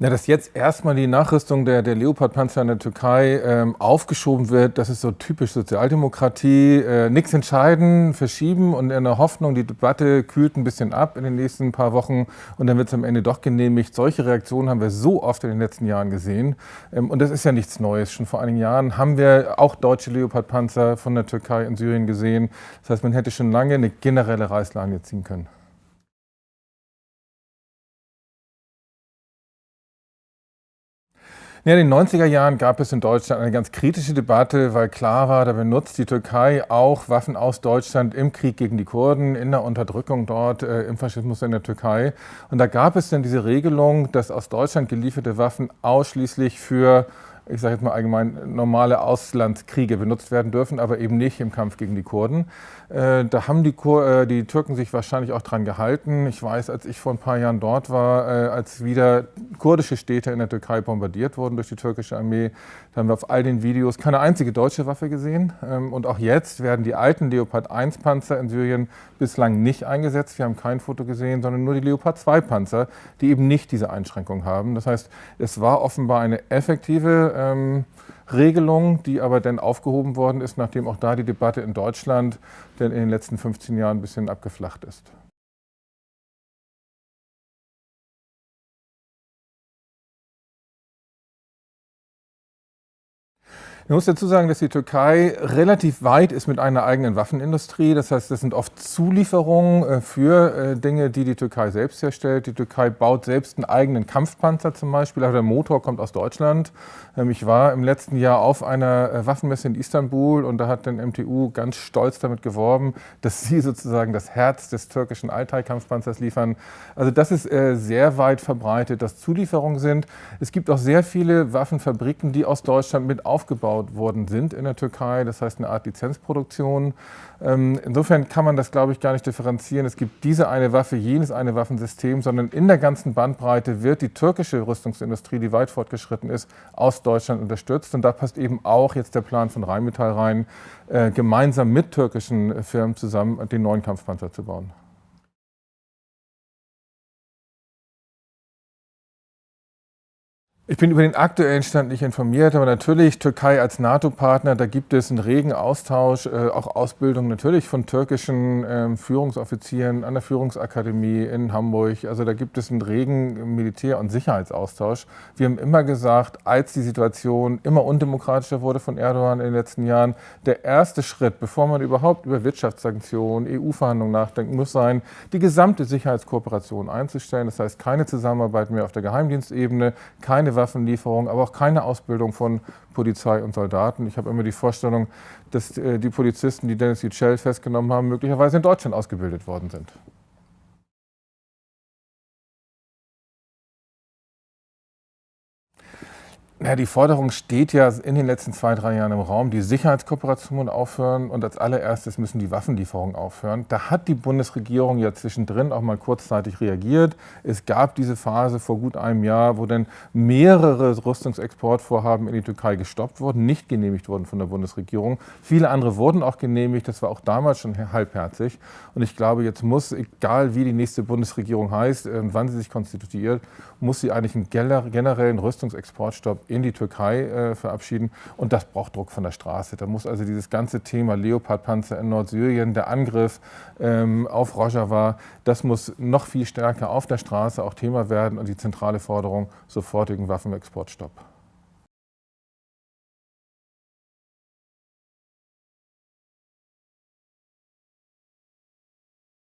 Na, dass jetzt erstmal die Nachrüstung der, der Leopard-Panzer in der Türkei ähm, aufgeschoben wird, das ist so typisch Sozialdemokratie. Äh, Nichts entscheiden, verschieben und in der Hoffnung, die Debatte kühlt ein bisschen ab in den nächsten paar Wochen und dann wird es am Ende doch genehmigt. Solche Reaktionen haben wir so oft in den letzten Jahren gesehen. Ähm, und das ist ja nichts Neues. Schon vor einigen Jahren haben wir auch deutsche Leopard-Panzer von der Türkei in Syrien gesehen. Das heißt, man hätte schon lange eine generelle Reißleine ziehen können. Ja, in den 90er Jahren gab es in Deutschland eine ganz kritische Debatte, weil klar war, da benutzt die Türkei auch Waffen aus Deutschland im Krieg gegen die Kurden, in der Unterdrückung dort, äh, im Faschismus in der Türkei. Und da gab es dann diese Regelung, dass aus Deutschland gelieferte Waffen ausschließlich für ich sage jetzt mal allgemein, normale Auslandskriege benutzt werden dürfen, aber eben nicht im Kampf gegen die Kurden. Äh, da haben die, Kur äh, die, Türken sich wahrscheinlich auch dran gehalten. Ich weiß, als ich vor ein paar Jahren dort war, äh, als wieder kurdische Städte in der Türkei bombardiert wurden durch die türkische Armee, da haben wir auf all den Videos keine einzige deutsche Waffe gesehen. Ähm, und auch jetzt werden die alten Leopard 1 Panzer in Syrien bislang nicht eingesetzt. Wir haben kein Foto gesehen, sondern nur die Leopard 2 Panzer, die eben nicht diese Einschränkung haben. Das heißt, es war offenbar eine effektive ähm, Regelung, die aber dann aufgehoben worden ist, nachdem auch da die Debatte in Deutschland denn in den letzten 15 Jahren ein bisschen abgeflacht ist. Man muss dazu sagen, dass die Türkei relativ weit ist mit einer eigenen Waffenindustrie. Das heißt, das sind oft Zulieferungen äh, für äh, Dinge, die die Türkei selbst herstellt. Die Türkei baut selbst einen eigenen Kampfpanzer zum Beispiel, aber der Motor kommt aus Deutschland. Ähm, ich war im letzten Jahr auf einer äh, Waffenmesse in Istanbul und da hat den MTU ganz stolz damit geworben, dass sie sozusagen das Herz des türkischen Altai-Kampfpanzers liefern. Also das ist sehr weit verbreitet, dass Zulieferungen sind. Es gibt auch sehr viele Waffenfabriken, die aus Deutschland mit aufgebaut aufgebaut worden sind in der Türkei. Das heißt eine Art Lizenzproduktion. Ähm, insofern kann man das, glaube ich, gar nicht differenzieren. Es gibt diese eine Waffe, jenes eine Waffensystem, sondern in der ganzen Bandbreite wird die türkische Rüstungsindustrie, die weit fortgeschritten ist, aus Deutschland unterstützt. Und da passt eben auch jetzt der Plan von Rheinmetall rein, äh, gemeinsam mit türkischen Firmen zusammen den neuen Kampfpanzer zu bauen. Ich bin über den aktuellen Stand nicht informiert, aber natürlich Türkei als NATO-Partner, da gibt es einen regen Austausch, äh, auch Ausbildung natürlich von türkischen äh, Führungsoffizieren an der Führungsakademie in Hamburg. Also da gibt es einen regen Militär- und Sicherheitsaustausch. Wir haben immer gesagt, als die Situation immer undemokratischer wurde von Erdogan in den letzten Jahren, der erste Schritt, bevor man überhaupt über Wirtschaftssanktionen, EU-Verhandlungen nachdenken muss sein, die gesamte Sicherheitskooperation einzustellen. Das heißt, keine Zusammenarbeit mehr auf der Geheimdienstebene, keine Waffenlieferung, aber auch keine Ausbildung von Polizei und Soldaten. Ich habe immer die Vorstellung, dass äh, die Polizisten, die Dennis Yücel festgenommen haben, möglicherweise in Deutschland ausgebildet worden sind. Ja, die Forderung steht ja in den letzten zwei, drei Jahren im Raum, die Sicherheitskooperation aufhören und als allererstes müssen die Waffenlieferungen aufhören. Da hat die Bundesregierung ja zwischendrin auch mal kurzzeitig reagiert. Es gab diese Phase vor gut einem Jahr, wo dann mehrere Rüstungsexportvorhaben in die Türkei gestoppt wurden, nicht genehmigt wurden von der Bundesregierung. Viele andere wurden auch genehmigt, das war auch damals schon halbherzig. Und ich glaube, jetzt muss, egal wie die nächste Bundesregierung heißt und wann sie sich konstituiert, muss sie eigentlich einen generellen Rüstungsexportstopp in die Türkei äh, verabschieden. Und das braucht Druck von der Straße. Da muss also dieses ganze Thema Leopardpanzer in Nordsyrien, der Angriff ähm, auf Rojava, das muss noch viel stärker auf der Straße auch Thema werden und die zentrale Forderung sofortigen Waffenexportstopp.